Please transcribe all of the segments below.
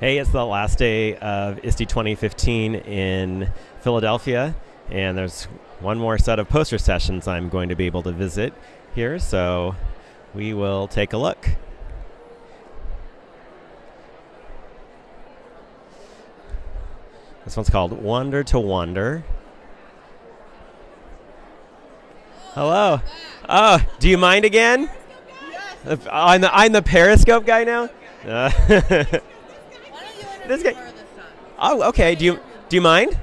Hey, it's the last day of ISTE 2015 in Philadelphia, and there's one more set of poster sessions I'm going to be able to visit here, so we will take a look. This one's called Wonder to Wonder. Hello. Oh, do you mind again? I'm the I'm the Periscope guy now. Uh, this guy. Oh, okay. Do you do you mind?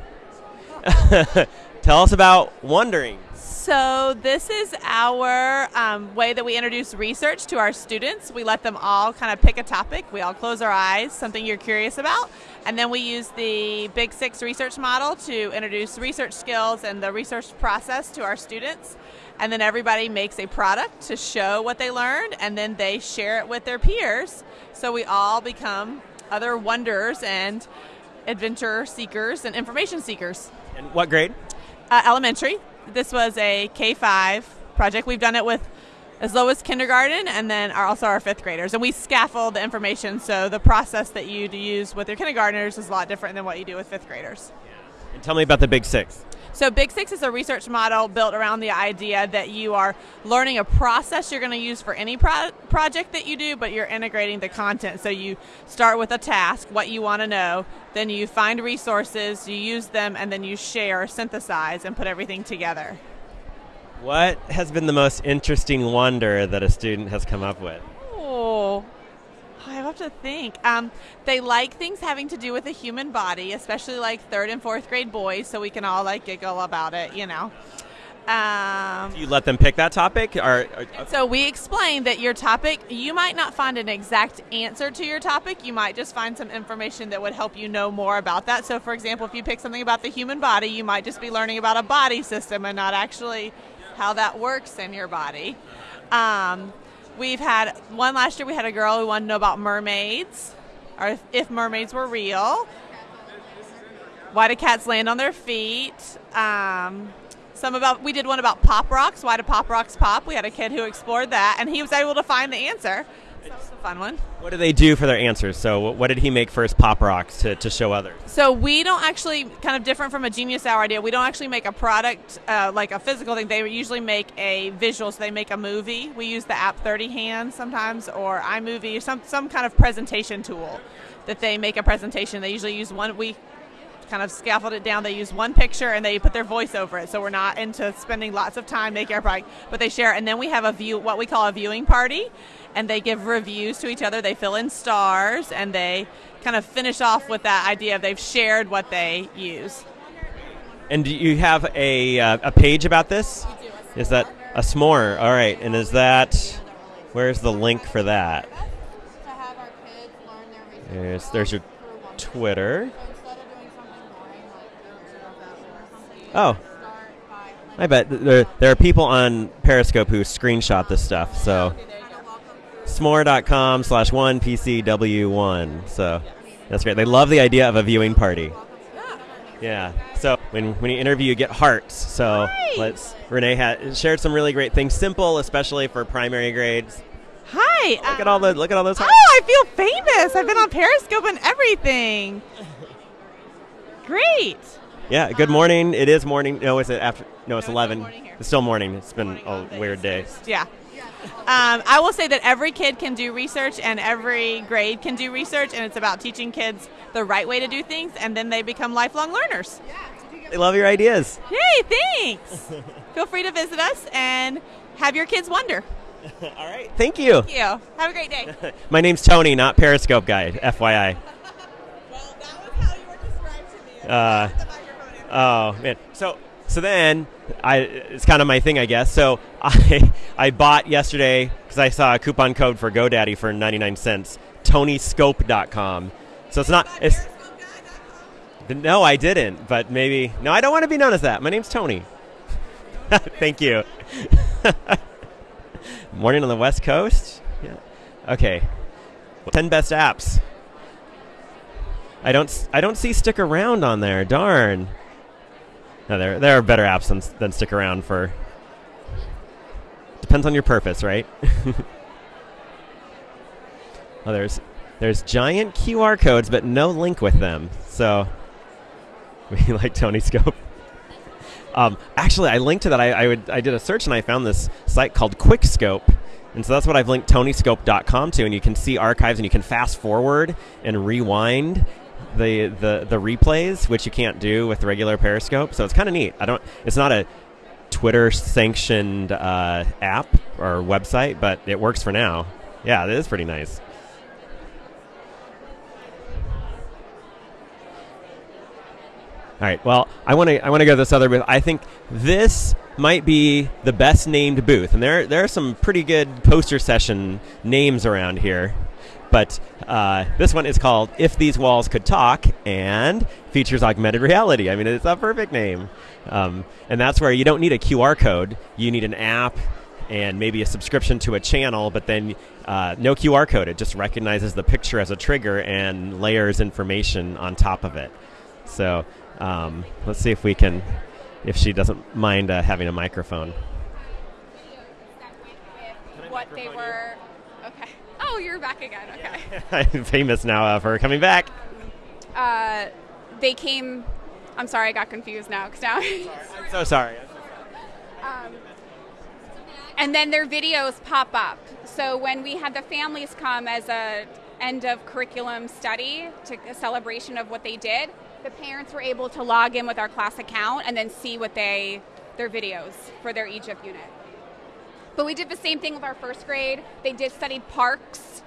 Tell us about wondering. So this is our um, way that we introduce research to our students. We let them all kind of pick a topic. We all close our eyes, something you're curious about, and then we use the Big Six research model to introduce research skills and the research process to our students. And then everybody makes a product to show what they learned, and then they share it with their peers. So we all become other wonders and adventure seekers and information seekers. And what grade? Uh, elementary. This was a K 5 project. We've done it with as low as kindergarten and then our, also our fifth graders. And we scaffold the information, so the process that you use with your kindergartners is a lot different than what you do with fifth graders. And tell me about the Big Six. So, Big Six is a research model built around the idea that you are learning a process you're going to use for any pro- project that you do, but you're integrating the content. So, you start with a task, what you want to know, then you find resources, you use them, and then you share, synthesize, and put everything together. What has been the most interesting wonder that a student has come up with? Oh, I have to think. Um, they like things having to do with the human body, especially like third and fourth grade boys, so we can all like giggle about it, you know. Um, Do you let them pick that topic, or, or so we explain that your topic, you might not find an exact answer to your topic. You might just find some information that would help you know more about that. So, for example, if you pick something about the human body, you might just be learning about a body system and not actually how that works in your body. Um, we've had one last year. We had a girl who wanted to know about mermaids, or if, if mermaids were real. Why do cats land on their feet? Um, some about we did one about pop rocks. Why do pop rocks pop? We had a kid who explored that, and he was able to find the answer. So that was a fun one. what do they do for their answers? So, what did he make for his pop rocks to, to show others? So we don't actually kind of different from a Genius Hour idea. We don't actually make a product uh, like a physical thing. They usually make a visual. So they make a movie. We use the app 30 Hands sometimes, or iMovie, some some kind of presentation tool that they make a presentation. They usually use one. We kind of scaffold it down. They use one picture and they put their voice over it. So we're not into spending lots of time making our product, but they share. And then we have a view, what we call a viewing party, and they give reviews to each other. They fill in stars and they kind of finish off with that idea of they've shared what they use. And do you have a, uh, a page about this? Is that a Smore? All right. And is that, where's the link for that? to have our kids learn their research. There's, there's your Twitter. So instead of doing something boring like Oh, start by like I bet there, there are people on Periscope who screenshot this stuff. So, Smore.com slash 1PCW1. So, that's great. They love the idea of a viewing party. Yeah. So when, when you interview, you get hearts. So Hi. let's. Renee had shared some really great things, simple, especially for primary grades. Hi. Look at um, all the look at all those Hearts. Oh. I feel famous. I've been on Periscope and everything. Great. Yeah. Good um, morning. It is morning. No, is it after? No, it's No, eleven. It's still morning. It's been Morning a weird day. Yeah. Um, I will say that every kid can do research and every grade can do research, and it's about teaching kids the right way to do things, and then they become lifelong learners. They love your ideas. Hey, thanks. Feel free to visit us and have your kids wonder. all right. Thank you. Thank you. Have a great day. My name's Tony, not Periscope guy. FYI. well, that was how you were described to me. Uh, Oh man. So so then I it's kind of my thing, I guess. So I I bought yesterday because I saw a coupon code for GoDaddy for 99 cents. TonyScope.com. So it's not it's no, I didn't. But maybe no, I don't want to be known as that. My name's Tony. Thank you. Morning on the West Coast. Yeah. Okay. Ten best apps. I don't, I don't see stick around on there. Darn. No, there there are better apps than than stick around for. Depends on your purpose, right? oh, there's there's giant QR codes, but no link with them. So we like Tony Scope. Um, actually, I linked to that. I, I, would, I did a search and I found this site called Quickscope. And so that's what I've linked tonyscope.com to. And you can see archives and you can fast forward and rewind the, the, the replays, which you can't do with regular Periscope. So it's kind of neat. I don't, it's not a Twitter sanctioned uh, app or website, but it works for now. Yeah, it is pretty nice. All right. Well, I want to I want to go to this other booth. I think this might be the best named booth, and there there are some pretty good poster session names around here. But uh, this one is called "If These Walls Could Talk" and features augmented reality. I mean, it's a perfect name, um, and that's where you don't need a QR code. You need an app and maybe a subscription to a channel, but then uh, no QR code. It just recognizes the picture as a trigger and layers information on top of it. So um, let's see if we can, if she doesn't mind uh, having a microphone. What they were. Oh, you're back again. Okay. I'm famous now uh, for coming back. Uh, they came. I'm sorry, I got confused now because now. I'm so sorry. um, and then their videos pop up. So when we had the families come as a end of curriculum study to a celebration of what they did, the parents were able to log in with our class account and then see what they their videos for their Egypt unit. But we did the same thing with our first grade. They did studied parks,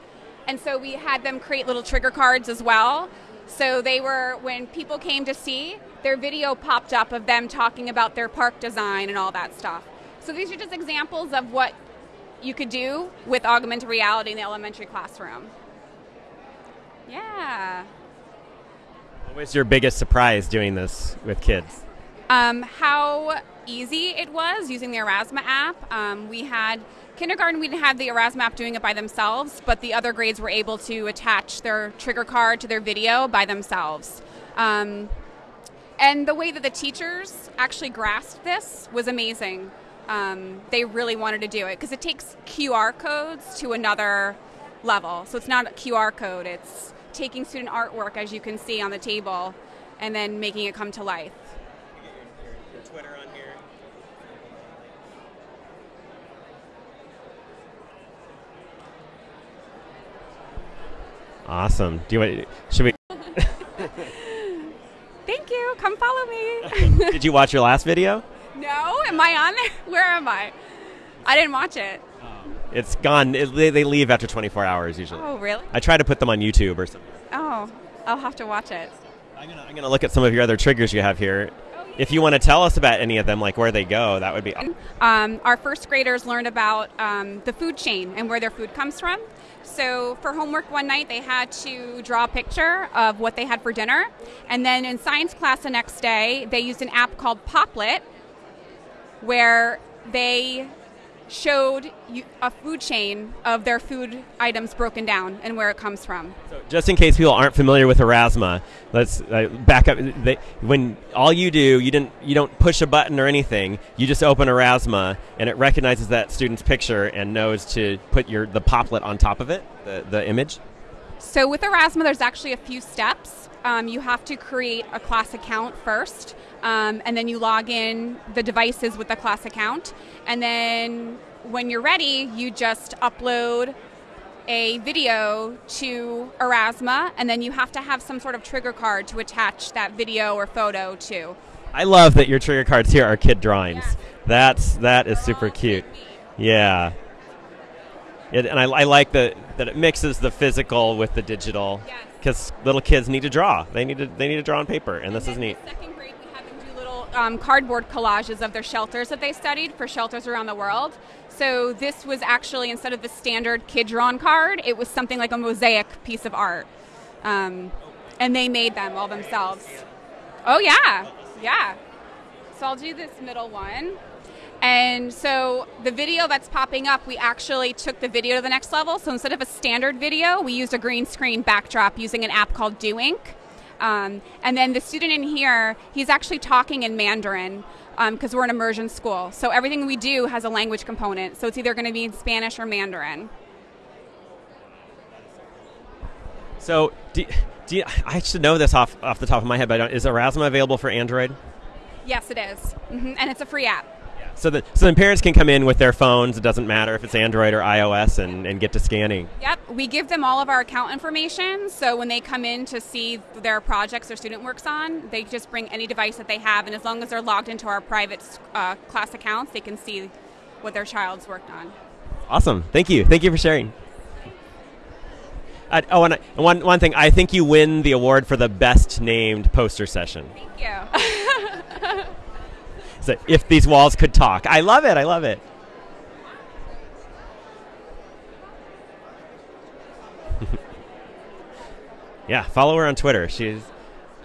and so we had them create little trigger cards as well. So they were when people came to see, their video popped up of them talking about their park design and all that stuff. So these are just examples of what you could do with augmented reality in the elementary classroom. Yeah. What was your biggest surprise doing this with kids? Um, how easy it was using the Aurasma app. Um, we had kindergarten, we didn't have the Aurasma app doing it by themselves, but the other grades were able to attach their trigger card to their video by themselves. Um, and the way that the teachers actually grasped this was amazing. Um, they really wanted to do it because it takes QR codes to another level. So it's not a QR code, it's taking student artwork, as you can see on the table, and then making it come to life. Your, Twitter on here. Awesome. Do you want? Should we? Thank you. Come follow me. Did you watch your last video? no, am I on there? Where am I? I didn't watch it. It's gone. It, they, they leave after 24 hours usually. Oh, really? I try to put them on YouTube or something. Oh, I'll have to watch it. I'm gonna, I'm gonna look at some of your other triggers you have here. If you want to tell us about any of them, like where they go, that would be. Um, our first graders learned about um, the food chain and where their food comes from. So for homework one night, they had to draw a picture of what they had for dinner, and then in science class the next day, they used an app called Popplet, where they showed you a food chain of their food items broken down and where it comes from. So just in case people aren't familiar with Aurasma, let's uh, back up. They, when all you do, you didn't, you don't push a button or anything. You just open Aurasma, and it recognizes that student's picture and knows to put your the Popplet on top of it, the, the image. So with Aurasma, there's actually a few steps. Um, you have to create a class account first, um, and then you log in the devices with the class account, and then when you're ready, you just upload a video to Aurasma, and then you have to have some sort of trigger card to attach that video or photo to. I love that your trigger cards here are kid drawings. That's that is super cute. Yeah. It, and I, I like that that it mixes the physical with the digital Yes. because little kids need to draw. They need to they need to draw on paper, and this is neat. in Second grade, we had them do little um, cardboard collages of their shelters that they studied for shelters around the world. So this was actually instead of the standard kid drawn card, it was something like a mosaic piece of art, um, and they made them all themselves. Oh yeah, yeah. So I'll do this middle one. And so the video that's popping up, we actually took the video to the next level. So instead of a standard video, we used a green screen backdrop using an app called Do Ink. Um, and then the student in here, he's actually talking in Mandarin because we're an immersion school. So everything we do has a language component. So it's either going to be in Spanish or Mandarin. So, do, do you, I should know this off off the top of my head, but is Erasmus available for Android? Yes, it is. hmm and it's a free app. So that so then parents can come in with their phones. It doesn't matter if it's Android or iOS, and, and get to scanning. Yep, we give them all of our account information. So when they come in to see their projects their student works on, they just bring any device that they have, and as long as they're logged into our private uh, class accounts, they can see what their child's worked on. Awesome. Thank you. Thank you for sharing. Uh, oh, and I- and one one thing, I think you win the award for the best named poster session. Thank you. So if these walls could talk, I love it. I love it. Yeah, follow her on Twitter. She's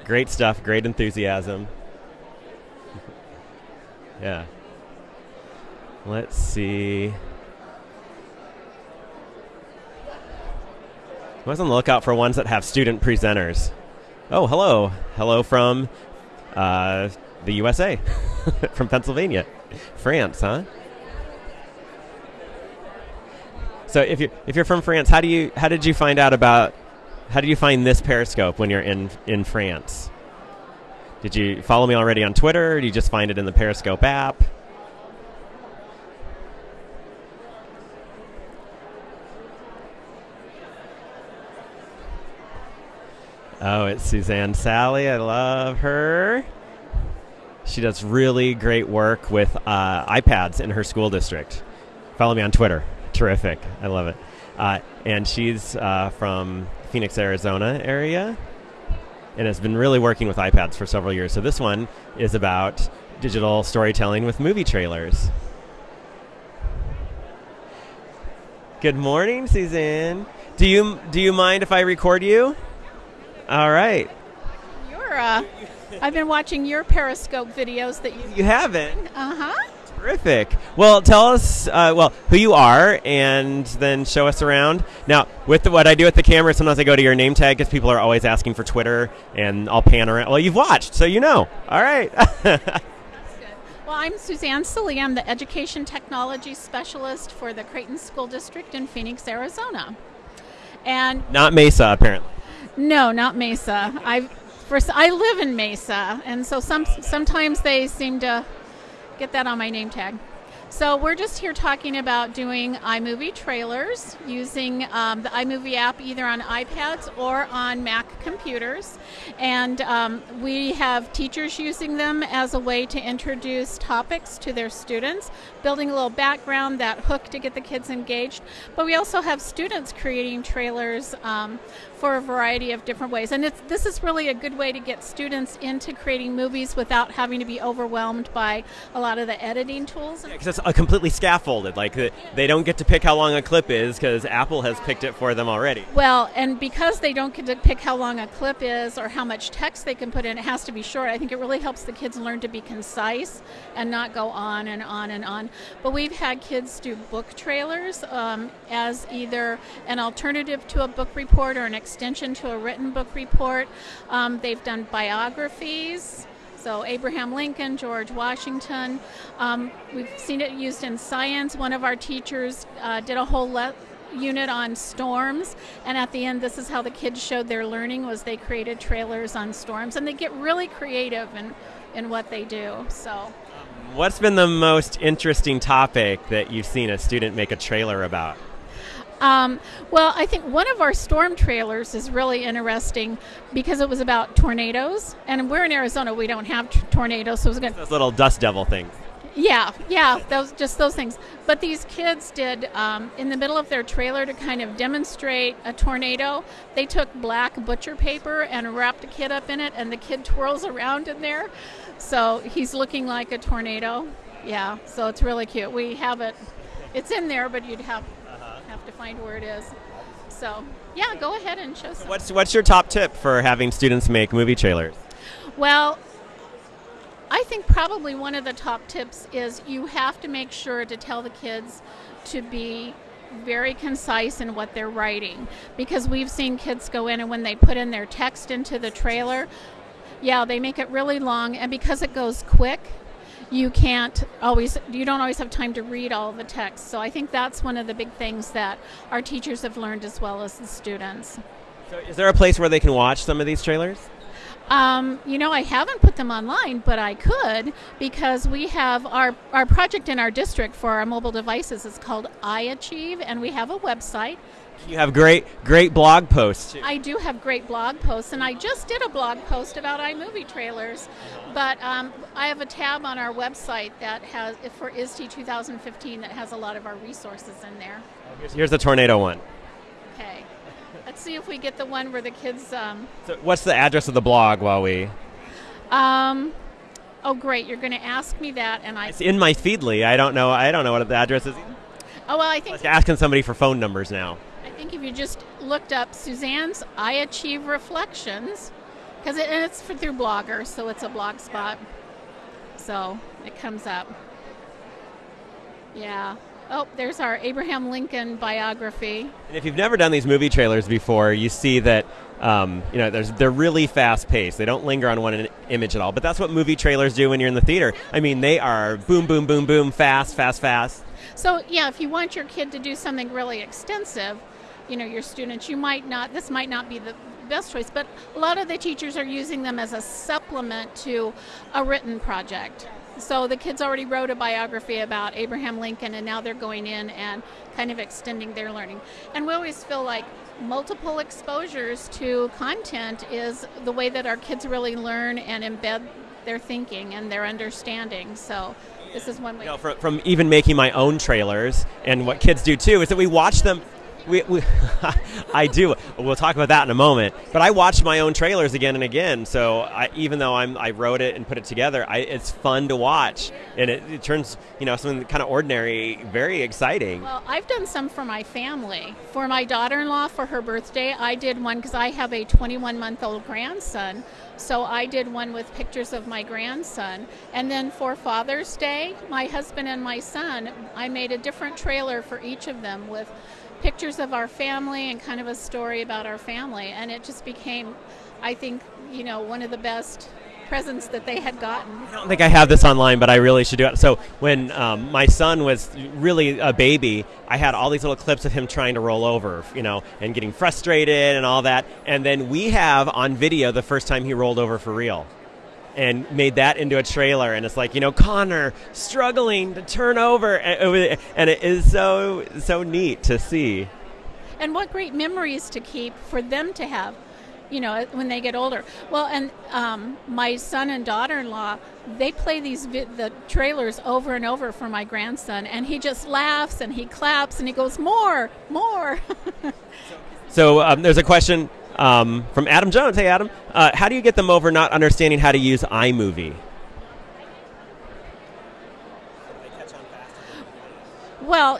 great stuff, great enthusiasm. yeah. Let's see. I was on the lookout for ones that have student presenters. Oh, hello. Hello from uh, the USA, from Pennsylvania. France, huh? So if you if you're from France, how do you how did you find out about how did you find this Periscope when you're in in France? Did you follow me already on Twitter? Did you just find it in the Periscope app? Oh, it's Suzanne Sally. I love her. She does really great work with uh, iPads in her school district. Follow me on Twitter. Terrific. I love it. Uh, and she's uh, from Phoenix, Arizona area, and has been really working with iPads for several years. So this one is about digital storytelling with movie trailers. Good morning, Suzanne. Do you do you mind if I record you? All right. You're, uh, I've been watching your Periscope videos that you. You haven't. Uh huh. Terrific. Well, tell us, uh, well, who you are, and then show us around. Now, with the, what I do with the camera, sometimes I go to your name tag because people are always asking for Twitter, and I'll pan around. Well, you've watched, so you know. All right. Well, I'm Suzanne Silly. I'm the Education Technology Specialist for the Creighton School District in Phoenix, Arizona. And Not Mesa, apparently. no, not Mesa. I first I live in Mesa, and so some sometimes they seem to get that on my name tag. So we're just here talking about doing iMovie trailers using um, the iMovie app either on iPads or on Mac computers, and um, we have teachers using them as a way to introduce topics to their students, building a little background, that hook to get the kids engaged. But we also have students creating trailers um, for a variety of different ways, and it's, this is really a good way to get students into creating movies without having to be overwhelmed by a lot of the editing tools. Because it's uh, completely scaffolded. Like, the, they don't get to pick how long a clip is because Apple has picked it for them already. Well, and because they don't get to pick how long a clip is or how much text they can put in, it has to be short. I think it really helps the kids learn to be concise and not go on and on and on. But we've had kids do book trailers um, as either an alternative to a book report or an extension to a written book report. Um, they've done biographies. So Abraham Lincoln, George Washington. Um, we've seen it used in science. One of our teachers uh, did a whole le- unit on storms, and at the end, this is how the kids showed their learning: was they created trailers on storms, and they get really creative in in what they do. So. What's been the most interesting topic that you've seen a student make a trailer about? Um, well, I think one of our storm trailers is really interesting because it was about tornadoes, and we're in Arizona. We don't have t- tornadoes, so it was going. Those little dust devil things. Yeah, yeah, those just those things. But these kids did um, in the middle of their trailer to kind of demonstrate a tornado. They took black butcher paper and wrapped a kid up in it, and the kid twirls around in there, so he's looking like a tornado. Yeah, so it's really cute. We have it. It's in there, but you'd have have to find where it is. So yeah, go ahead and show some. What's what's your top tip for having students make movie trailers? Well, I think probably one of the top tips is you have to make sure to tell the kids to be very concise in what they're writing because we've seen kids go in and when they put in their text into the trailer, yeah, they make it really long and because it goes quick, you can't always you don't always have time to read all the text. So I think that's one of the big things that our teachers have learned as well as the students. So is there a place where they can watch some of these trailers? Um, you know, I haven't put them online, but I could because we have our, our project in our district for our mobile devices is called iAchieve, and we have a website. You have great great blog posts. Too. I do have great blog posts, and I just did a blog post about iMovie trailers. But um, I have a tab on our website that has for ISTE 2015 that has a lot of our resources in there. Here's, here's the tornado one. Okay, let's see if we get the one where the kids. Um, So what's the address of the blog while we? um, oh, great! You're going to ask me that, and I. It's in my Feedly. I don't know. I don't know what the address is. Oh well, I think Like asking somebody for phone numbers now. I think if you just looked up Suzanne's I Achieve Reflections, because it, and it's for, through Blogger, so it's a blog spot. So it comes up. Yeah. Oh, there's our Abraham Lincoln biography. And if you've never done these movie trailers before, you see that um, you know there's, they're really fast paced. They don't linger on one image at all. But that's what movie trailers do when you're in the theater. I mean, they are boom, boom, boom, boom, fast, fast, fast. So yeah, if you want your kid to do something really extensive, you know, your students, you might not. This might not be the best choice, but a lot of the teachers are using them as a supplement to a written project. So the kids already wrote a biography about Abraham Lincoln, and now they're going in and kind of extending their learning. And we always feel like multiple exposures to content is the way that our kids really learn and embed their thinking and their understanding. So this is one way. You know, from, from even making my own trailers and what kids do too is that we watch them. We, we I do. We'll talk about that in a moment. But I watch my own trailers again and again. So I, even though I'm, I wrote it and put it together, I, it's fun to watch, and it, it turns you know something kind of ordinary very exciting. Well, I've done some for my family. For my daughter in law, for her birthday, I did one because I have a 21 month old grandson. So I did one with pictures of my grandson. And then for Father's Day, my husband and my son, I made a different trailer for each of them with pictures of our family and kind of a story about our family. And it just became, I think, you know, one of the best presents that they had gotten. I don't think I have this online, but I really should do it. So when um, my son was really a baby, I had all these little clips of him trying to roll over, you know, and getting frustrated and all that. And then we have on video the first time he rolled over for real. And made that into a trailer, and it's like you know Connor struggling to turn over, and it is so so neat to see. and what great memories to keep for them to have you know when they get older. Well and um, my son and daughter-in-law they play these vi- the trailers over and over for my grandson and he just laughs and he claps and he goes more more. So um, there's a question um, from Adam Jones. Hey, Adam, uh, how do you get them over not understanding how to use iMovie? well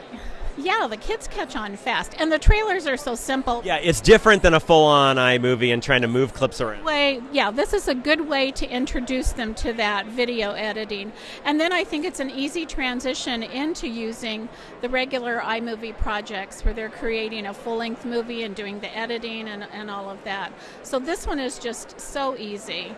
yeah the kids catch on fast and the trailers are so simple. Yeah, it's different than a full-on iMovie and trying to move clips around. way yeah this is a good way to introduce them to that video editing. And then i think it's an easy transition into using the regular imovie projects where they're creating a full-length movie and doing the editing and, and all of that. So this one is just so easy.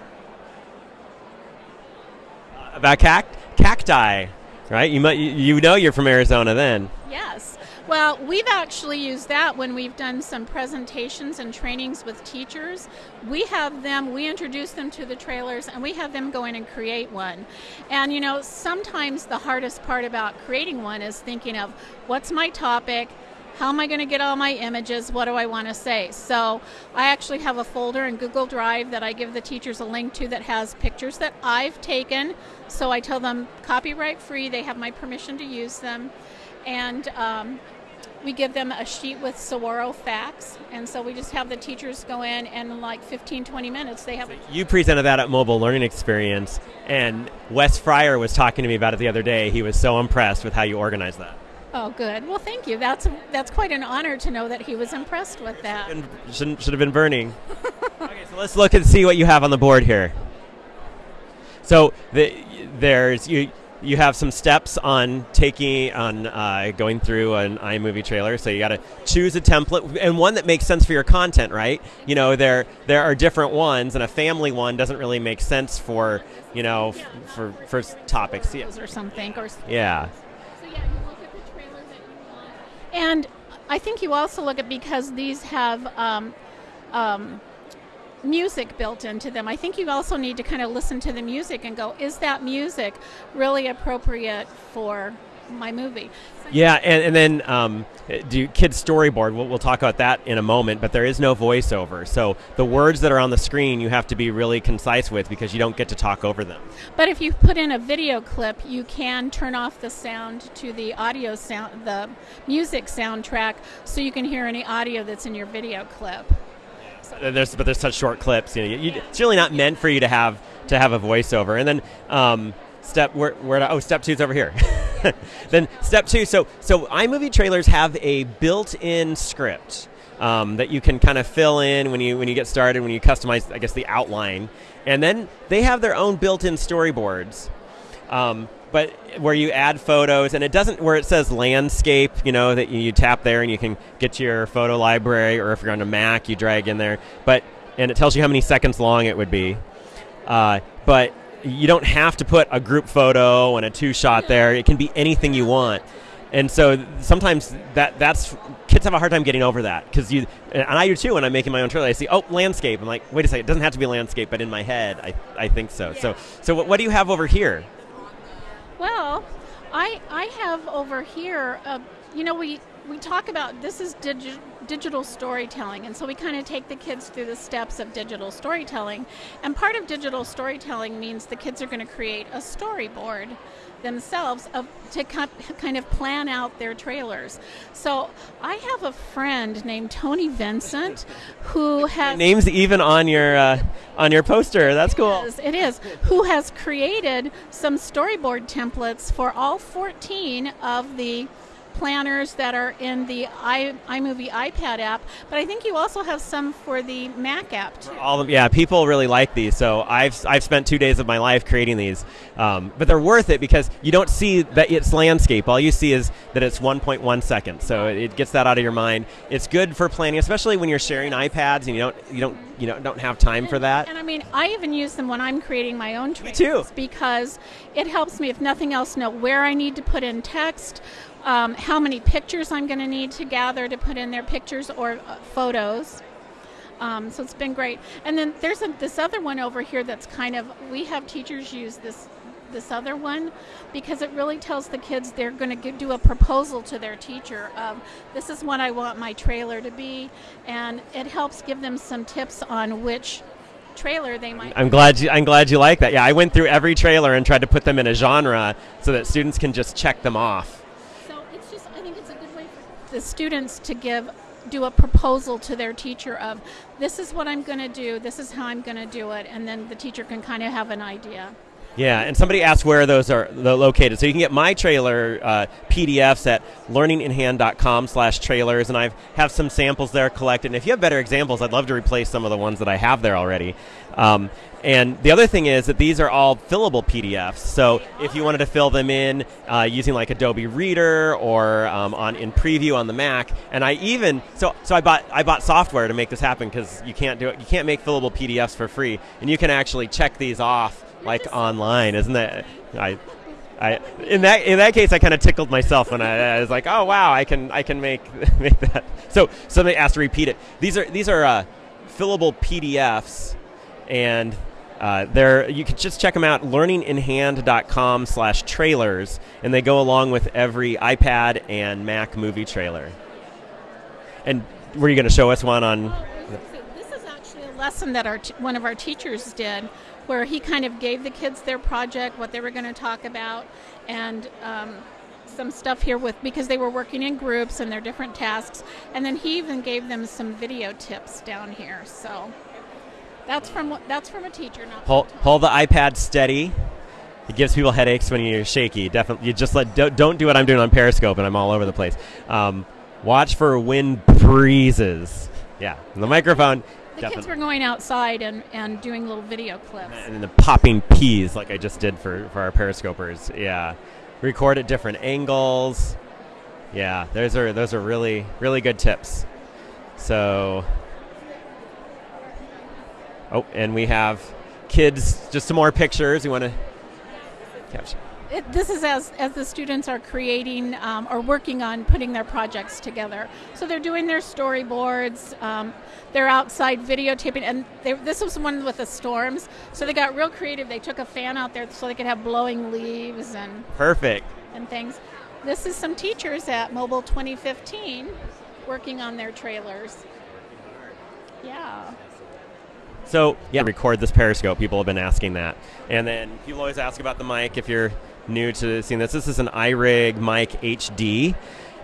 Uh, about cact- cacti, right? You might, you- know you're from Arizona then. Yes. Well, we've actually used that when we've done some presentations and trainings with teachers. We have them, we introduce them to the trailers, and we have them go in and create one. And you know, sometimes the hardest part about creating one is thinking of what's my topic? How am I going to get all my images? What do I want to say? So, I actually have a folder in Google Drive that I give the teachers a link to that has pictures that I've taken. So, I tell them copyright free, they have my permission to use them and um, we give them a sheet with Saguaro facts. And so we just have the teachers go in, and in like 15, 20 minutes, they have. You presented that at Mobile Learning Experience, and Wes Fryer was talking to me about it the other day. He was so impressed with how you organized that. Oh, good. Well, thank you. That's that's quite an honor to know that he was impressed with that. And should, should have been burning. okay, so let's look and see what you have on the board here. So the, there's you. You have some steps on taking on uh, going through an iMovie trailer. So you got to choose a template and one that makes sense for your content, right? You know, there there are different ones, and a family one doesn't really make sense for you know f- for for topics. Yeah. Or something. Or yeah, And I think you also look at because these have um, um, music built into them. I think you also need to kind of listen to the music and go, is that music really appropriate for my movie? Yeah, and, and then um, do kids storyboard. We'll, we'll talk about that in a moment, but there is no voiceover. So the words that are on the screen you have to be really concise with because you don't get to talk over them. But if you put in a video clip, you can turn off the sound to the audio sound, the music soundtrack, so you can hear any audio that's in your video clip. Uh, there's but there's such short clips. You know, you, it's really not meant for you to have to have a voiceover. And then um, step where, where oh step two is over here. then step two. So so iMovie trailers have a built-in script. Um, that you can kind of fill in when you when you get started when you customize I guess the outline and then they have their own built-in storyboards um, but where you add photos and it doesn't where it says landscape you know that you, tap there and you can get to your photo library or if you're on a mac you drag in there but and it tells you how many seconds long it would be uh, but you don't have to put a group photo and a two shot there it can be anything you want and so sometimes that that's kids have a hard time getting over that because you and I do too when I'm making my own trailer. I see oh landscape. I'm like wait a second, it doesn't have to be landscape, but in my head I, I think so. Yeah. So so what, what do you have over here? Well, I I have over here. Uh, you know, we we talk about this is digi- digital storytelling, and so we kind of take the kids through the steps of digital storytelling. And part of digital storytelling means the kids are going to create a storyboard themselves of, to kind of plan out their trailers. So I have a friend named Tony Vincent who has names even on your uh, on your poster. That's cool. Is, it is. Who has created some storyboard templates for all 14 of the planners that are in the i iMovie iPad app, but I think you also have some for the Mac app too. All of, yeah, people really like these. So I've I've spent two days of my life creating these, um, but they're worth it because you don't see that it's landscape. All you see is that it's 1.1 seconds. So it gets that out of your mind. It's good for planning, especially when you're sharing iPads and you don't you don't you know don't have time and, for that. And I mean, I even use them when I'm creating my own trailers too. because it helps me, if nothing else, know where I need to put in text um, how many pictures I'm going to need to gather to put in their pictures or uh, photos. Um, so it's been great. And then there's a, this other one over here that's kind of we have teachers use this this other one because it really tells the kids they're going to do a proposal to their teacher of this is what I want my trailer to be, and it helps give them some tips on which trailer they might. I'm glad you. I'm glad you like that. Yeah, I went through every trailer and tried to put them in a genre so that students can just check them off the students to give do a proposal to their teacher of this is what I'm going to do, this is how I'm going to do it, and then the teacher can kind of have an idea. Yeah, and somebody asked where those are located. So you can get my trailer uh, PDFs at learninginhand.com slash trailers, and I have some samples there collected. And if you have better examples, I'd love to replace some of the ones that I have there already. Um, and the other thing is that these are all fillable PDFs. So if you wanted to fill them in uh, using like Adobe Reader or um, on in Preview on the Mac, and I even so so I bought I bought software to make this happen because you can't do it. You can't make fillable PDFs for free, and you can actually check these off like online, isn't that? I, I in that in that case, I kind of tickled myself when I, I, was like, oh wow, I can I can make make that. So somebody asked to repeat it. These are these are uh, fillable PDFs, and uh, they're you can just check them out learninginhand.com slash trailers and they go along with every ipad and mac movie trailer and were you going to show us one on this is actually a lesson that our t- one of our teachers did where he kind of gave the kids their project, what they were going to talk about, and um, some stuff here with because they were working in groups and their different tasks. And then he even gave them some video tips down here. So that's from that's from a teacher. Not hold, hold the iPad steady. It gives people headaches when you're shaky. Definitely, you just let don't, don't do what I'm doing on Periscope and I'm all over the place. Um, watch for wind breezes. Yeah, the microphone. The Definitely. kids were going outside and, and doing little video clips. And then the popping peas, like I just did for, for our periscopers. Yeah. Record at different angles. Yeah, those are those are really really good tips. So Oh, and we have kids just some more pictures. You want to capture it, this is as, as the students are creating um, or working on putting their projects together. So they're doing their storyboards, um, they're outside videotaping, and they, this was one with the storms. So they got real creative. They took a fan out there so they could have blowing leaves and Perfect. and things. This is some teachers at Mobile 2015 working on their trailers. Yeah. So yeah, record this Periscope. People have been asking that, and then people always ask about the mic. If you're new to seeing this, this is an iRig mic HD.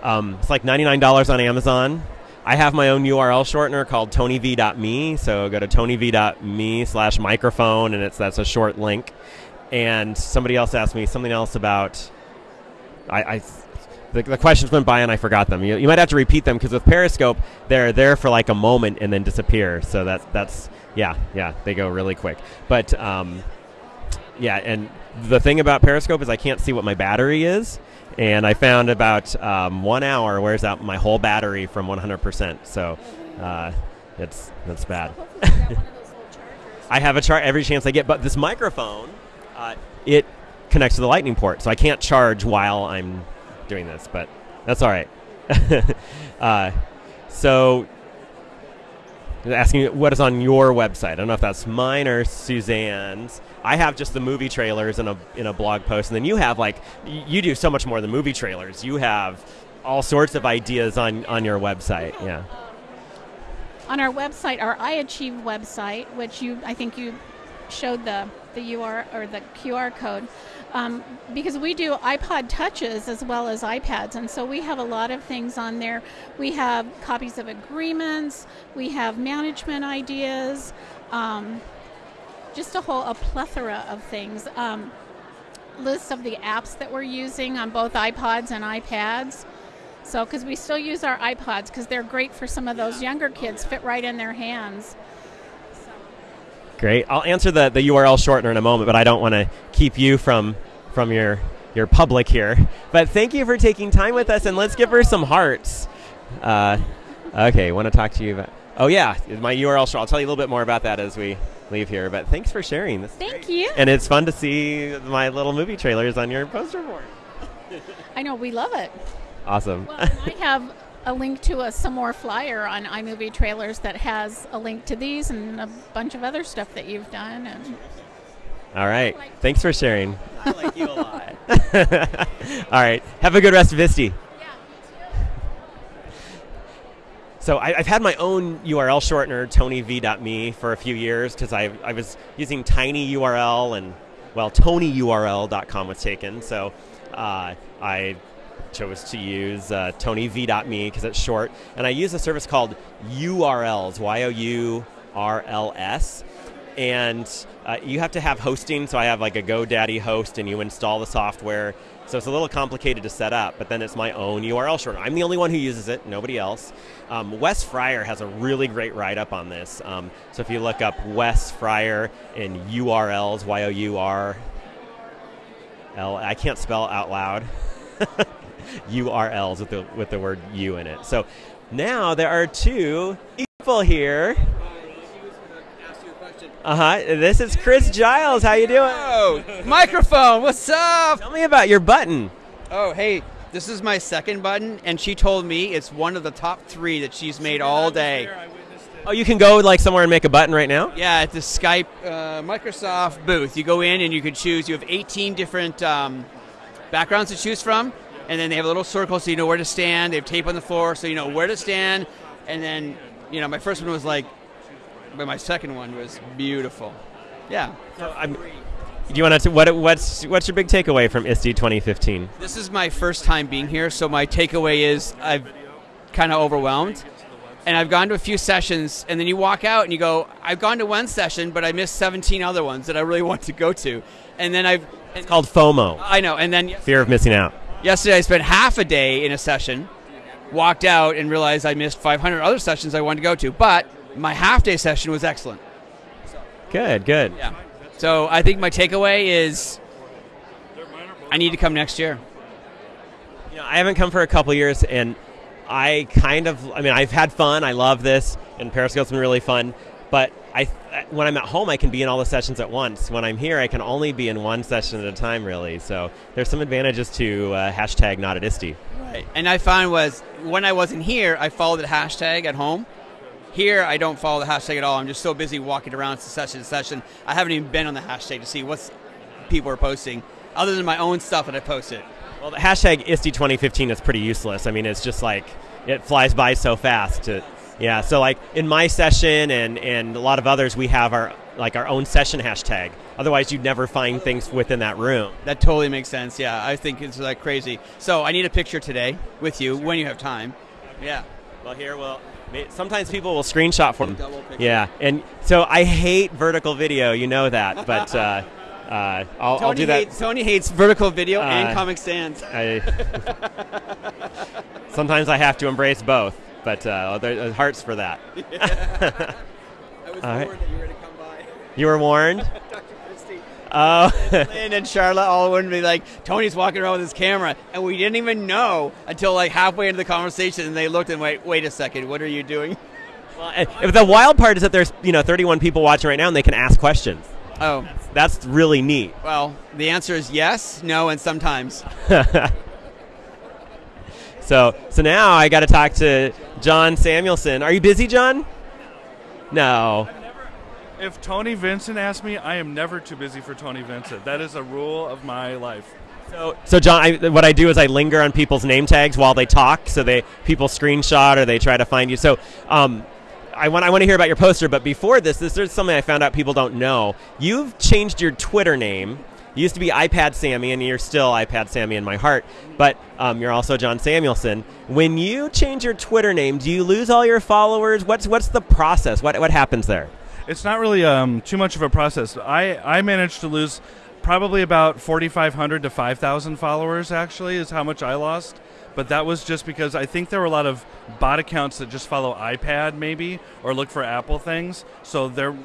Um, it's like ninety nine dollars on Amazon. I have my own URL shortener called TonyV.me. So go to TonyV.me slash microphone, and it's that's a short link. And somebody else asked me something else about. I, I the, the questions went by and I forgot them. You, you might have to repeat them because with Periscope, they're there for like a moment and then disappear. So that's that's yeah yeah they go really quick. But um, yeah, and the thing about Periscope is I can't see what my battery is, and I found about um, one hour wears out my whole battery from 100%. So uh, it's that's bad. I have a char every chance I get, but this microphone, uh, it connects to the lightning port, so I can't charge while I'm doing this, but that's all right. uh, so, asking what is on your website. I don't know if that's mine or Suzanne's. I have just the movie trailers in a in a blog post, and then you have like you do so much more than movie trailers. You have all sorts of ideas on on your website. Yeah. On our website, our iAchieve website, which you I think you showed the the UR or the QR code, um, because we do iPod touches as well as iPads, and so we have a lot of things on there. We have copies of agreements, we have management ideas, um, just a whole a plethora of things. Um, lists of the apps that we're using on both iPods and iPads. So, because we still use our iPods because they're great for some of those younger kids, fit right in their hands. Great. I'll answer the, the URL shortener in a moment, but I don't want to keep you from from your your public here. But thank you for taking time with us, and let's give her some hearts. Uh, okay, want to talk to you about? Oh yeah, my URL short. I'll tell you a little bit more about that as we leave here. But thanks for sharing this. Thank you. And it's fun to see my little movie trailers on your poster board. I know we love it. Awesome. Well, I have a link to a Smore flyer on iMovie trailers that has a link to these and a bunch of other stuff that you've done. And All right. Thanks for sharing. I like you a lot. All right. Have a good rest of ISTE. So I, I've had my own URL shortener, TonyV.me, for a few years because I, I was using TinyURL and, well, TonyURL.com was taken. So uh, I chose to use uh, TonyV.me because it's short. And I use a service called YOURLS, Y O U R L S. And uh, you have to have hosting. So I have like a GoDaddy host, and you install the software. So it's a little complicated to set up, but then it's my own URL shortener. I'm the only one who uses it, nobody else. Um, Wes Fryer has a really great write up on this. Um, so if you look up Wes Fryer in YOURLS, Y O U R L, I can't spell out loud. YOURLS with the with the word U in it. So now there are two people here. Uh huh. This is Chris Giles. How you doing? Oh, microphone. What's up? Tell me about your button. Oh, hey, this is my second button, and she told me it's one of the top three that she's made all day. Oh, you can go like somewhere and make a button right now. Yeah, at the Skype uh, Microsoft booth, you go in and you can choose. You have 18 different um, backgrounds to choose from, and then they have a little circle so you know where to stand. They have tape on the floor so you know where to stand, and then you know my first one was like, but my second one was beautiful. Yeah. So I'm. Do you want to? What, what's what's your big takeaway from ISTE 2015? This is my first time being here, so my takeaway is I've kind of overwhelmed. And I've gone to a few sessions, and then you walk out and you go, I've gone to one session, but I missed 17 other ones that I really want to go to. And then I've. It's called FOMO. I know. And then Fear of missing out. Yesterday I spent half a day in a session, walked out, and realized I missed 500 other sessions I wanted to go to. But my half day session was excellent. Good, good. Yeah. So I think my takeaway is I need to come next year. You know, I haven't come for a couple years, and I kind of, I mean, I've had fun. I love this, and Periscope's been really fun. but I when I'm at home, I can be in all the sessions at once. When I'm here, I can only be in one session at a time, really. So there's some advantages to uh, hashtag not at ISTE. Right. And I found was when I wasn't here, I followed the hashtag at home. Here, I don't follow the hashtag at all. I'm just so busy walking around session to session. I haven't even been on the hashtag to see what people are posting, other than my own stuff that I posted. Well, the hashtag ISTE 2015 is pretty useless. I mean, it's just like it flies by so fast. To, yeah, so like in my session and and a lot of others, we have our like our own session hashtag. Otherwise, you'd never find things within that room. That totally makes sense. Yeah, I think it's like crazy. So I need a picture today with you when you have time. Yeah. Well, here we'll Sometimes people will screenshot for them. Yeah, and so I hate vertical video. You know that, but uh, uh, I'll, I'll, do that. Hates, Tony hates vertical video uh, and Comic Sans. I, sometimes I have to embrace both, but uh, there's hearts for that. I was warned right. that you were going to come by. You were warned. Oh. Lynn and Charlotte all wouldn't be like, Tony's walking around with his camera. And we didn't even know until like halfway into the conversation and they looked and wait, wait a second, what are you doing? Well, if the wild part is that there's, you know, 31 people watching right now and they can ask questions. Oh. That's, that's really neat. Well, the answer is yes, no, and sometimes. So, so now I got to talk to John Samuelson. Are you busy, John? No if Tony Vincent asks me, I am never too busy for Tony Vincent. That is a rule of my life. So, so John, I, what I do is I linger on people's name tags while they talk, so they people screenshot or they try to find you. So, um, I want I want to hear about your poster, but before this, this is something I found out people don't know. You've changed your Twitter name. You used to be iPad Sammy, and you're still iPad Sammy in my heart. But um, you're also John Samuelson. When you change your Twitter name, do you lose all your followers? What's what's the process? What what happens there? it's not really um, too much of a process. I, I managed to lose probably about 4,500 to 5,000 followers, actually, is how much I lost. But that was just because I think there were a lot of bot accounts that just follow iPad, maybe, or look for Apple things. So they're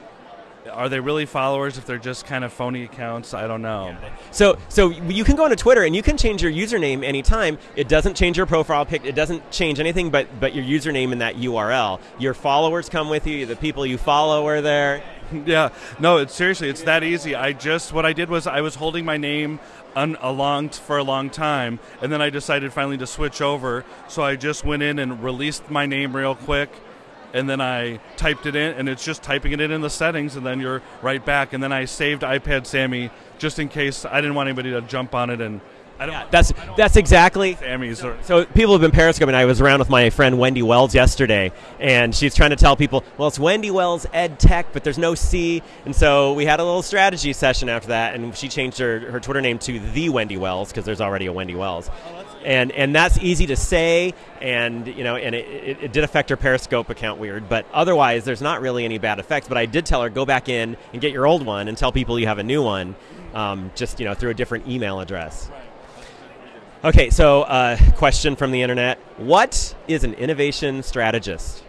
are they really followers if they're just kind of phony accounts? I don't know. So, so you can go onto Twitter and you can change your username anytime. It doesn't change your profile pic. It doesn't change anything but but your username in that URL. Your followers come with you. The people you follow are there. yeah. No, it's seriously, it's that easy. I just what I did was I was holding my name un, along for a long time, and then I decided finally to switch over. So I just went in and released my name real quick and then I typed it in, and it's just typing it in in the settings, and then you're right back. And then I saved iPad Sammy just in case I didn't want anybody to jump on it and. I don't, yeah, that's don't that's exactly. Sammy's so, so people have been periscoping. I was around with my friend Wendy Wells yesterday, and she's trying to tell people, well, it's Wendy Wells Ed Tech, but there's no C. And so we had a little strategy session after that, and she changed her, her Twitter name to the Wendy Wells because there's already a Wendy Wells. Oh, and and that's easy to say, and you know, and it, it, did affect her Periscope account weird, but otherwise, there's not really any bad effects. But I did tell her go back in and get your old one and tell people you have a new one, um, just you know through a different email address. Okay, so uh, question from the internet: What is an innovation strategist?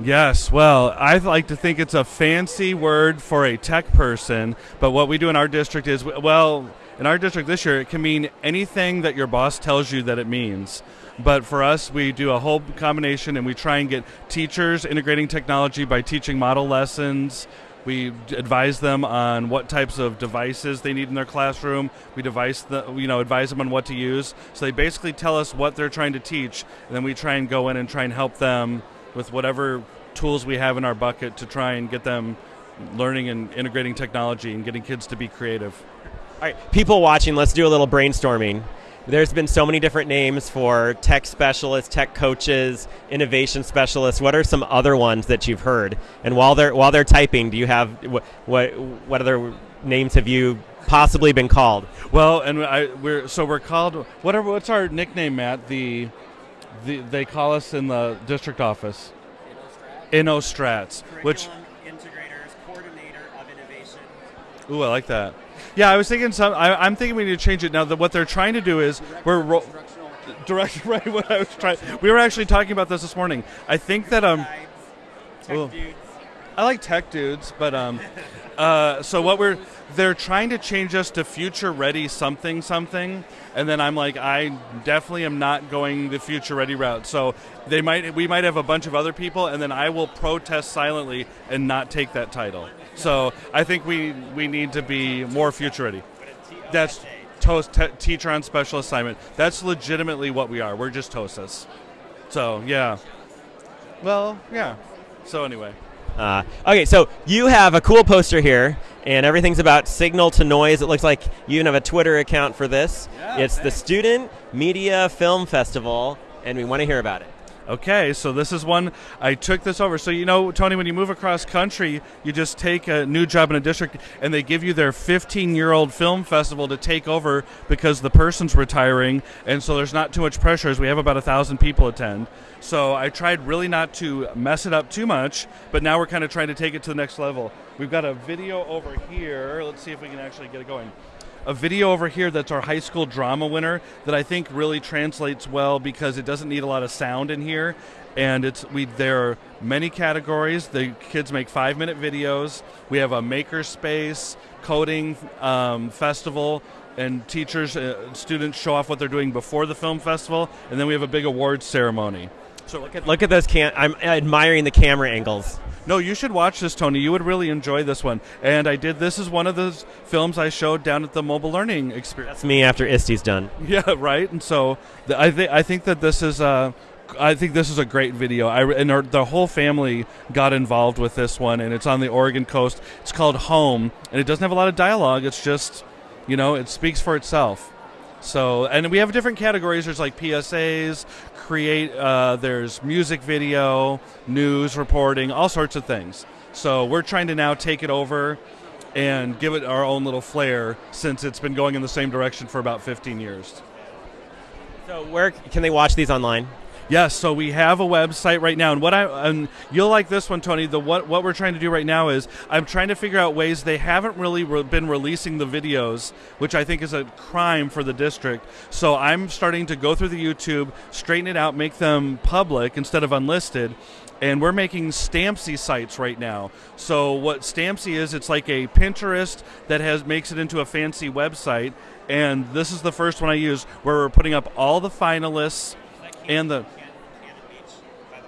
Yes, well, I like to think it's a fancy word for a tech person, but what we do in our district is, well, in our district this year, it can mean anything that your boss tells you that it means. But for us, we do a whole combination and we try and get teachers integrating technology by teaching model lessons. We advise them on what types of devices they need in their classroom. We device the, you know, advise them on what to use. So they basically tell us what they're trying to teach, and then we try and go in and try and help them with whatever tools we have in our bucket to try and get them learning and integrating technology and getting kids to be creative. All right, people watching, let's do a little brainstorming. There's been so many different names for tech specialists, tech coaches, innovation specialists. What are some other ones that you've heard? And while they're while they're typing, do you have what what, what other names have you possibly been called? Well, and I, we're so we're called whatever. What's our nickname, Matt? The, the they call us in the district office. InnoStrats, which integrators coordinator of innovation. Ooh, I like that. Yeah, I was thinking some. I, am thinking we need to change it now. That what they're trying to do is we're ro- direct right. What I was trying. We were actually talking about this this morning. I think that um. I like tech dudes, but um, uh, so what we're they're trying to change us to future ready something something, and then I'm like, I definitely am not going the future ready route. So they might we might have a bunch of other people, and then I will protest silently and not take that title. So I think we we need to be more future ready. That's toast te- teacher on special assignment. That's legitimately what we are. We're just TOSAs. So yeah. Well, yeah. So anyway. Uh, okay, so you have a cool poster here, and everything's about signal to noise. It looks like you even have a Twitter account for this. Yeah, it's the. Student Media Film Festival, and we want to hear about it. Okay, so this is one I took this over. So you know, Tony, when you move across country, you just take a new job in a district, and they give you their 15-year-old film festival to take over because the person's retiring, and so there's not too much pressure. As we have about a thousand people attend. So I tried really not to mess it up too much, but now we're kind of trying to take it to the next level. We've got a video over here. Let's see if we can actually get it going a video over here that's our high school drama winner that I think really translates well because it doesn't need a lot of sound in here. And it's we there are many categories. The kids make five minute videos. We have a maker space, coding um, festival, and teachers, uh, students show off what they're doing before the film festival, and then we have a big awards ceremony. So look at look at those cam. I'm admiring the camera angles. No, you should watch this, Tony. You would really enjoy this one. And I did. This is one of those films I showed down at the mobile learning experience. That's me after ISTE's done. Yeah, right. And so the, I think I think that this is a. I think this is a great video. I and our, the whole family got involved with this one, and it's on the Oregon coast. It's called Home, and it doesn't have a lot of dialogue. It's just, you know, it speaks for itself. So, and we have different categories. There's like PSAs, create. Uh, there's music video, news reporting, all sorts of things. So we're trying to now take it over and give it our own little flair since it's been going in the same direction for about 15 years. So where can they watch these online? Yes, so we have a website right now, and what I and you'll like this one, Tony. The what what we're trying to do right now is I'm trying to figure out ways they haven't really re- been releasing the videos, which I think is a crime for the district. So I'm starting to go through the YouTube, straighten it out, make them public instead of unlisted. And we're making Stampsy sites right now. So what Stampsy is, it's like a Pinterest that has makes it into a fancy website. And this is the first one I use where we're putting up all the finalists and the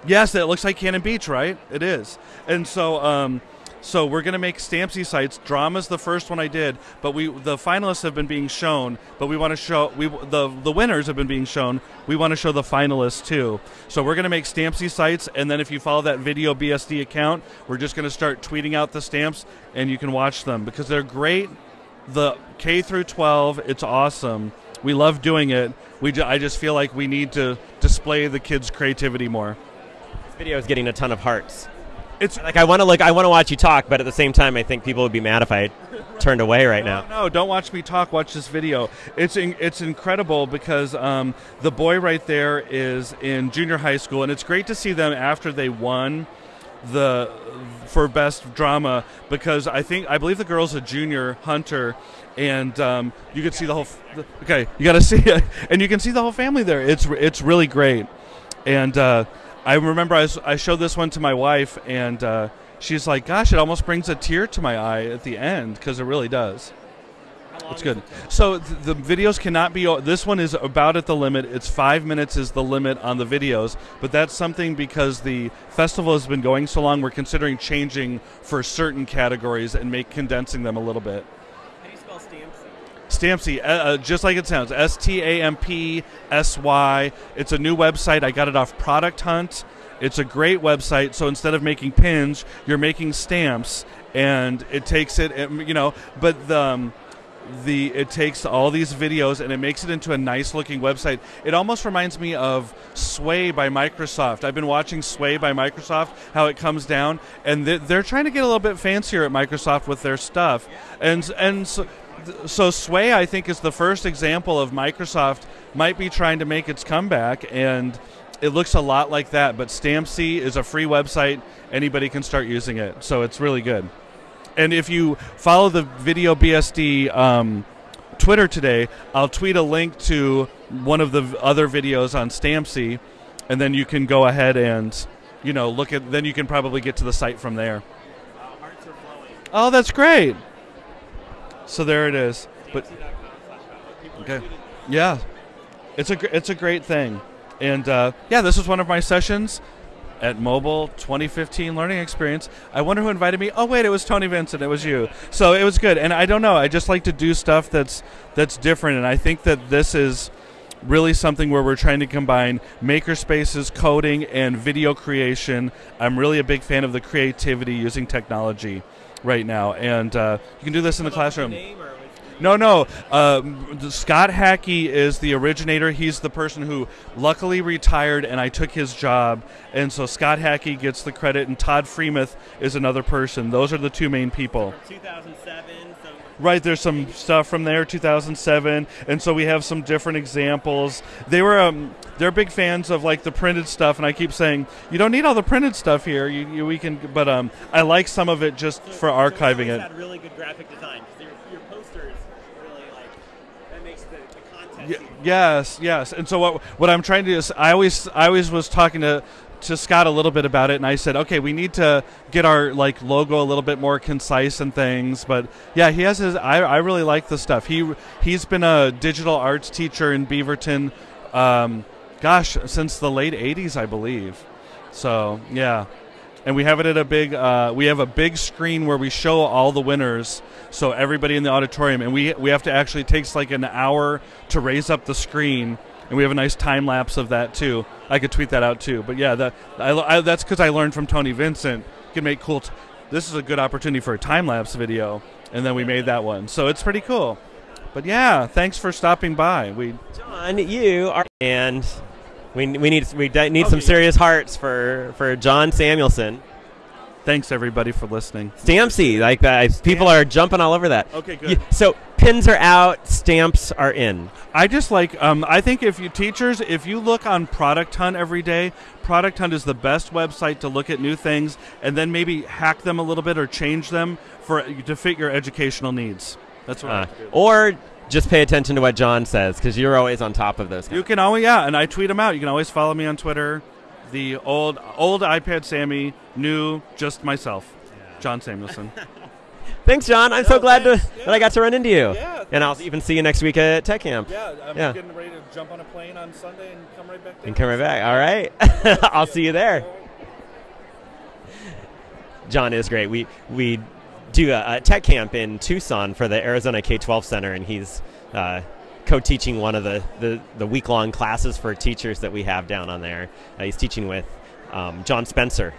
yes, it looks like Cannon Beach, right? It is, and so um, so we're gonna make Stampsy sites. Drama's the first one I did, but we the finalists have been being shown, but we want to show we the the winners have been being shown. We want to show the finalists too. So we're gonna make Stampsy sites, and then if you follow that video BSD account, we're just gonna start tweeting out the stamps, and you can watch them because they're great. The K through 12, it's awesome. We love doing it. We I just feel like we need to display the kids' creativity more. Video is getting a ton of hearts. It's Like I want to look, I want to watch you talk, but at the same time, I think people would be mad if I turned away right now. No, don't watch me talk. Watch this video. It's in, it's incredible because um, the boy right there is in junior high school, and it's great to see them after they won the for best drama because I think I believe the girl's a junior hunter, and um, you can see the whole. Okay, you got to see it, and you can see the whole family there. It's it's really great, and uh, I remember I, I showed this one to my wife, and uh, she's like, "Gosh, it almost brings a tear to my eye at the end because it really does." It's good. So th- the videos cannot be. This one is about at the limit. It's five minutes is the limit on the videos, but that's something because the festival has been going so long. We're considering changing for certain categories and make condensing them a little bit. How do you spell Stampsy? Uh, uh, just like it sounds, S T A M P S Y. It's a new website. I got it off Product Hunt. It's a great website. So instead of making pins, you're making stamps, and it takes it, you know. But the um, the it takes all these videos and it makes it into a nice looking website. It almost reminds me of Sway by Microsoft. I've been watching Sway by Microsoft, how it comes down, and they- they're trying to get a little bit fancier at Microsoft with their stuff, and and. So, so Sway, I think, is the first example of Microsoft might be trying to make its comeback, and it looks a lot like that. But Stampsy is a free website; anybody can start using it, so it's really good. And if you follow the Video BSD um, Twitter today, I'll tweet a link to one of the other videos on Stampsy, and then you can go ahead and you know look at. Then you can probably get to the site from there. Oh, that's great. So there it is. But okay, yeah, it's a it's a great thing, and uh, yeah, this was one of my sessions at Mobile 2015 Learning Experience. I wonder who invited me. Oh wait, it was Tony Vincent. It was you. So it was good, and I don't know. I just like to do stuff that's that's different, and I think that this is really something where we're trying to combine maker spaces, coding, and video creation. I'm really a big fan of the creativity using technology right now, and uh, you can do this in the classroom. No, no. Um, Scott Hackey is the originator. He's the person who luckily retired, and I took his job. And so Scott Hackey gets the credit, and Todd Freemuth is another person. Those are the two main people. 2007. So Right, there's some stuff from there, 2007, and so we have some different examples. They were, um, they're big fans of like the printed stuff, and I keep saying you don't need all the printed stuff here. You, you we can, but um, I like some of it just for archiving it. Had really good graphic design. Your, your poster is really like that makes the, the content. Y- yes, yes. And so what what I'm trying to do is I always I always was talking to to Scott a little bit about it and I said, "Okay, we need to get our like logo a little bit more concise and things." But yeah, he has his I I really like the stuff. He he's been a digital arts teacher in Beaverton um gosh, since the late 80s, I believe. So, yeah. And we have it at a big uh, we have a big screen where we show all the winners so everybody in the auditorium and we we have to actually it takes like an hour to raise up the screen and we have a nice time lapse of that too. I could tweet that out too. But yeah, that I, I, that's because I learned from Tony Vincent. You can make cool. T- this is a good opportunity for a time lapse video, and then we made that one. So it's pretty cool. But yeah, thanks for stopping by. We John, you are, and we, we need we de- need some serious hearts for for John Samuelson. thanks everybody for listening. Stampsy, like that. People are jumping all over that. Okay, good. You- so pins are out, stamps are in. I just like um, I think if you teachers if you look on Product Hunt every day, Product Hunt is the best website to look at new things and then maybe hack them a little bit or change them for to fit your educational needs. That's what Uh, or just pay attention to what John says because you're always on top of those. You can always yeah, and I tweet them out. You can always follow me on Twitter. The old old iPad Sammy, new just myself, John Samuelson. Thanks, John. I'm so glad to, thanks. that I got to run into you. Yeah, and I'll even see you next week at Tech Camp. yeah, I'm Yeah. getting ready to jump on a plane on Sunday and come right back. And come right back. All right. I'll see you there. John is great. We we do a, a tech camp in Tucson for the Arizona K-12 Center, and he's uh, co-teaching one of the, the, the week-long classes for teachers that we have down on there. Uh, he's teaching with um, John Spencer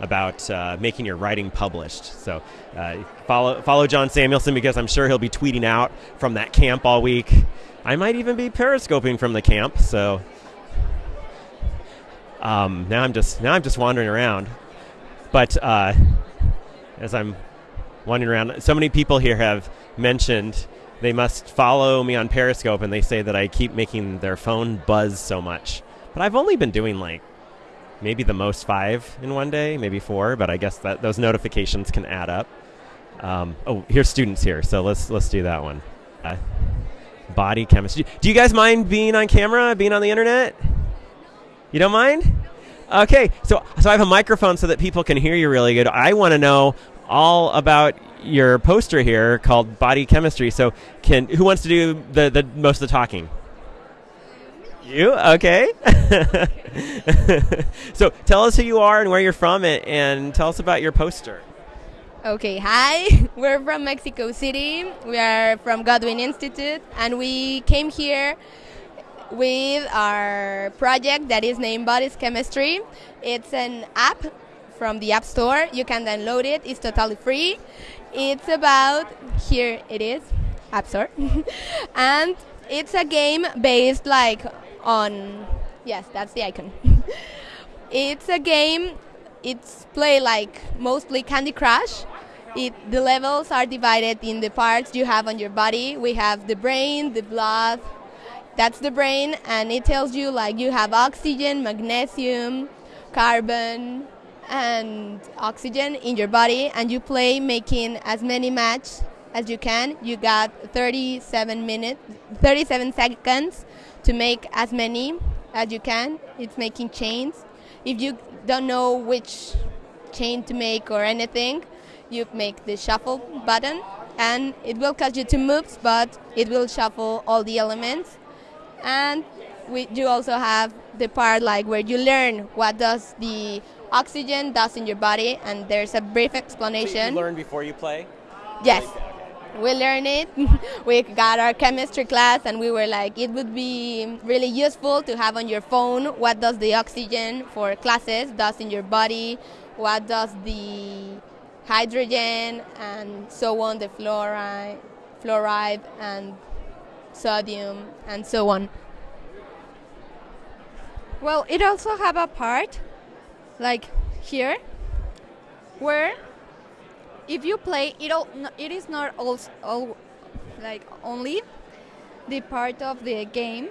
about uh, making your writing published. So uh, follow follow John Samuelson because I'm sure he'll be tweeting out from that camp all week. I might even be periscoping from the camp. So um, now I'm just now I'm just wandering around. But uh, as I'm wandering around, so many people here have mentioned they must follow me on Periscope, and they say that I keep making their phone buzz so much. But I've only been doing like maybe the most five in one day, maybe four. But I guess that those notifications can add up. Um, oh, here's students here, so let's let's do that one. Uh, body chemistry. Do you guys mind being on camera, being on the internet? You don't mind? Okay, so so I have a microphone so that people can hear you really good. I want to know all about your poster here called Body Chemistry. So can who wants to do the, the most of the talking? You okay? so tell us who you are and where you're from, and, and tell us about your poster. Okay, hi. We're from Mexico City. We are from Godwin Institute, and we came here with our project that is named Bodies Chemistry. It's an app from the App Store. You can download it. It's totally free. It's about here it is, App Store, and it's a game based like on yes, that's the icon. it's a game. It's play like mostly Candy Crush. It, the levels are divided in the parts you have on your body. We have the brain, the blood, that's the brain and it tells you like you have oxygen magnesium carbon and oxygen in your body and you play making as many match as you can. You got 37 minutes 37 seconds to make as many as you can. It's making chains. If you don't know which chain to make or anything you make the shuffle button, and it will cause you two moves, but it will shuffle all the elements. And we, you also have the part like where you learn what does the oxygen does in your body, and there's a brief explanation. You learn before you play. Yes. We learned it. we got our chemistry class, and we were like, it would be really useful to have on your phone what does the oxygen for classes does in your body, what does the hydrogen, and so on, the fluoride, fluoride and sodium, and so on. Well, it also have a part, like here, where if you play, it all, it is not all, all like only the part of the game,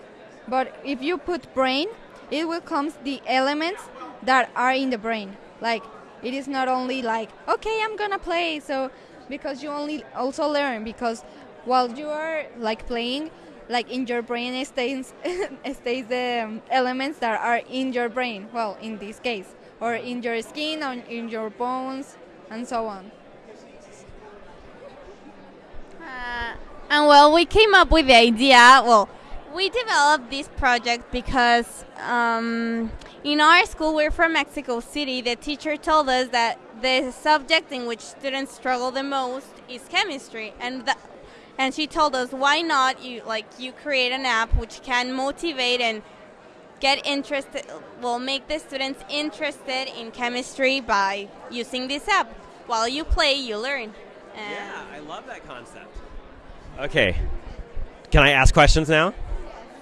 but if you put brain, it will come the elements that are in the brain. Like it is not only like okay, I'm gonna play, so because you only also learn because while you are like playing, like in your brain stays stays the um, elements that are in your brain. Well, in this case, or in your skin, or in your bones, and so on. Uh, and well, we came up with the idea. Well, we developed this project because um, in our school, we're from Mexico City. The teacher told us that the subject in which students struggle the most is chemistry, and the, and she told us why not you like you create an app which can motivate and get interested will make the students interested in chemistry by using this app. While you play you learn. And yeah i love that concept. Okay. Can i ask questions now?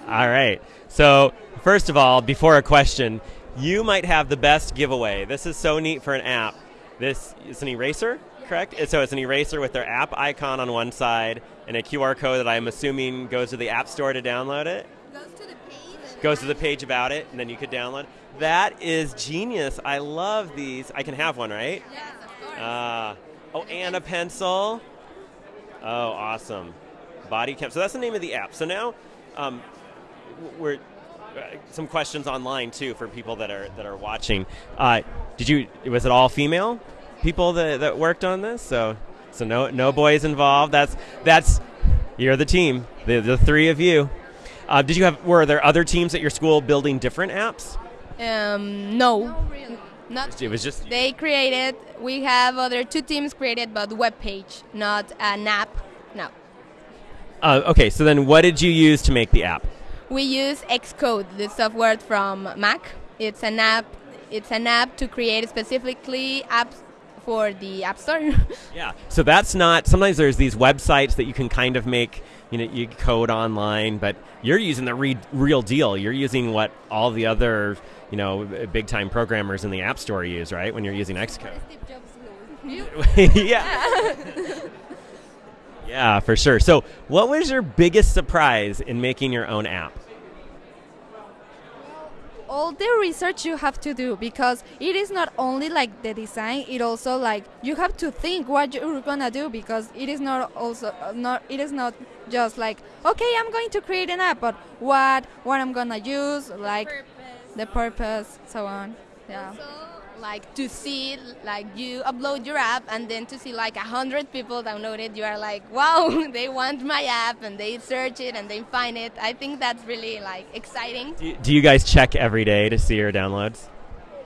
All right. So first of all before a question you might have the best giveaway. This is so neat for an app. This is an eraser correct? So it's an eraser with their app icon on one side and a QR code that I'm assuming goes to the App Store to download it. Goes to the page. Goes to the page about it, and then you could download. That is genius. I love these. I can have one, right? Yes, of course. Uh, oh, and a pencil. Oh, awesome. Body Chem. So that's the name of the app. So now, um, we're uh, some questions online too for people that are that are watching. Uh, did you? Was it all female? people that, that worked on this. So so no no boys involved. That's that's you're the team. The the three of you. Uh, did you have? Were there other teams at your school building different apps? Um, no. No, really. Not It was just they created. We have other two teams created, but web page, not an app. No. Uh, okay, so then what did you use to make the app? We use Xcode, the software from Mac. It's an app. It's an app to create specifically apps for the App Store. Yeah. So that's not. Sometimes there's these websites that you can kind of make. You know, you code online, but you're using the re- real deal. You're using what all the other, you know, big time programmers in the App Store use, right? When you're using Xcode. yeah. yeah, for sure. So, what was your biggest surprise in making your own app? All the research you have to do because it is not only like the design it also like you have to think what you're gonna do because it is not also uh, not it is not just like okay i'm going to create an app but what what i'm gonna use like Purpose. the purpose so on yeah So, like to see, like you upload your app, and then to see like a hundred people download it, you are like, wow, they want my app, and they search it and they find it. I think that's really like exciting. Do you, do you guys check every day to see your downloads?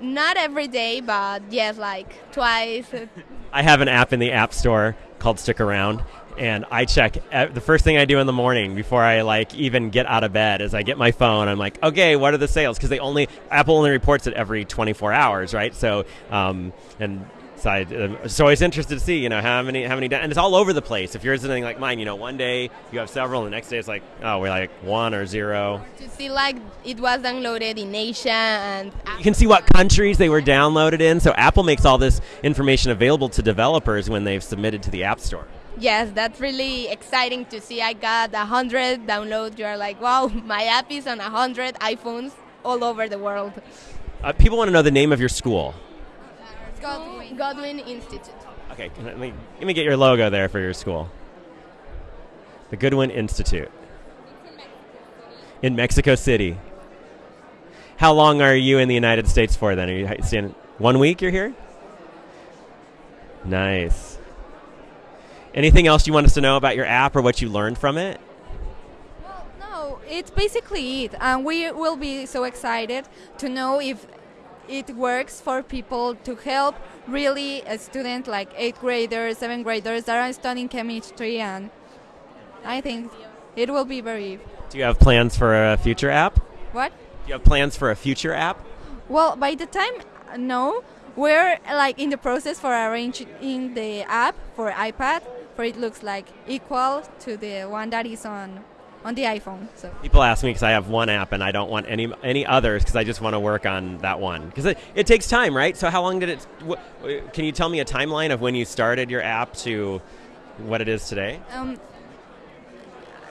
Not every day, but yes, like twice. I have an app in the App Store called Stick Around, and I check the first thing I do in the morning before I like even get out of bed is I get my phone. I'm like, okay, what are the sales? Because they only Apple only reports it every 24 hours, right? So, um, and so I, uh, so I was interested to see, you know, how many how many and it's all over the place. If you're something like mine, you know, one day you have several, and the next day it's like, oh, we're like one or zero. to see like it was downloaded in Asia and You can see what countries they were downloaded in. So Apple makes all this information available to developers when they've submitted to the App Store. Yes, that's really exciting to see. I got a hundred downloads. You are like, wow, my app is on a hundred iPhones all over the world. Uh, people want to know the name of your school. Godwin, Godwin Institute. Okay, let me, let me get your logo there for your school. The Goodwin Institute. In Mexico City. How long are you in the United States for then? Are you staying one week you're here? Nice. Anything else you want us to know about your app or what you learned from it? Well, no, it's basically it, and we will be so excited to know if it works for people to help really a student like eighth graders, seventh graders that are studying chemistry, and I think it will be very. Do you have plans for a future app? What? Do you have plans for a future app? Well, by the time no, we're like in the process for arranging the app for iPad, for it looks like equal to the one that is on on the iPhone. So People ask me because I have one app and I don't want any any others because I just want to work on that one because it, it takes time, right? So how long did it? Wh- can you tell me a timeline of when you started your app to what it is today? um,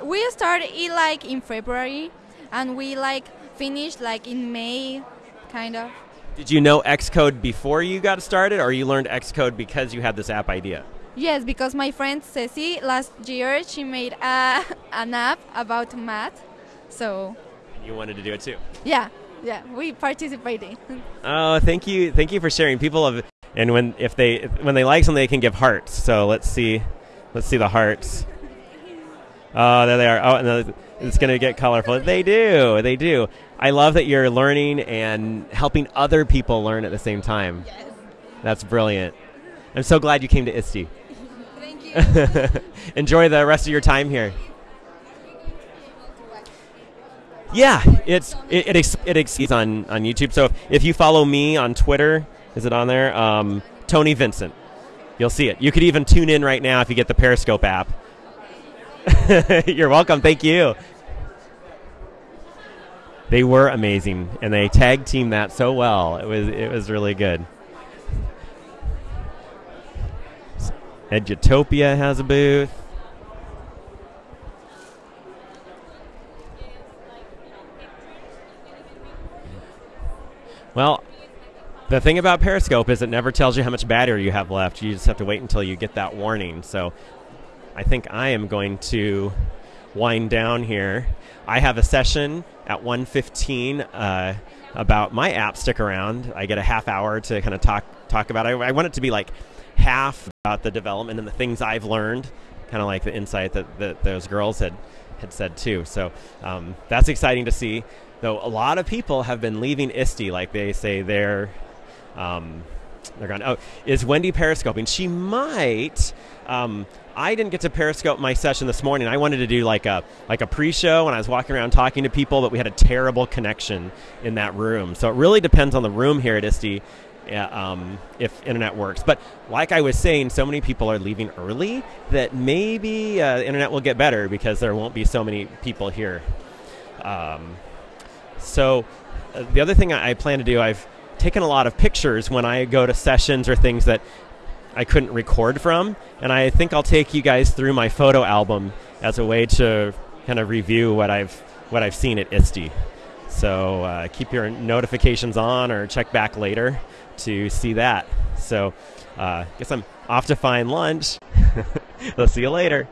we started it like in February, and we like finished like in May, kind of. Did you know Xcode before you got started, or you learned Xcode because you had this app idea? Yes, because my friend Ceci last year she made a, an app about math, so You wanted to do it too. yeah, yeah, we participated. Oh, thank you, thank you for sharing. People have, and when if they when they like something, they can give hearts. So let's see, let's see the hearts. Oh, there they are. Oh, and it's going to get colorful. They do, they do. I love that you're learning and helping other people learn at the same time. Yes. That's brilliant. I'm so glad you came to ISTE. Enjoy the rest of your time here. Yeah, it's it it, ex- it exceeds on on YouTube. So if, if you follow me on Twitter, is it on there? Um, Tony Vincent, you'll see it. You could even tune in right now if you get the Periscope app. You're welcome. Thank you. They were amazing, and they tag team that so well. It was it was really good. Edutopia has a booth. Well, the thing about Periscope is it never tells you how much battery you have left. You just have to wait until you get that warning. So I think I am going to wind down here. I have a session at 1:15 uh, about my app. Stick around. I get a half hour to kind of talk talk about. It. I, I want it to be like half about the development and the things I've learned, kind of like the insight that, that those girls had had said too. So um, that's exciting to see. Though a lot of people have been leaving ISTE, like they say they're um, they're gone. Oh, is Wendy periscoping? She might. Um, I didn't get to periscope my session this morning. I wanted to do like a like a pre-show, and I was walking around talking to people, but we had a terrible connection in that room. So it really depends on the room here at ISTE. Yeah, um, if internet works. But like I was saying, so many people are leaving early that maybe uh, internet will get better because there won't be so many people here. Um, so uh, the other thing I, I plan to do, I've taken a lot of pictures when I go to sessions or things that I couldn't record from, and I think I'll take you guys through my photo album as a way to kind of review what I've what I've seen at ISTE. So uh, keep your notifications on or check back later to see that. So, uh, guess I'm off to find lunch. we'll see you later.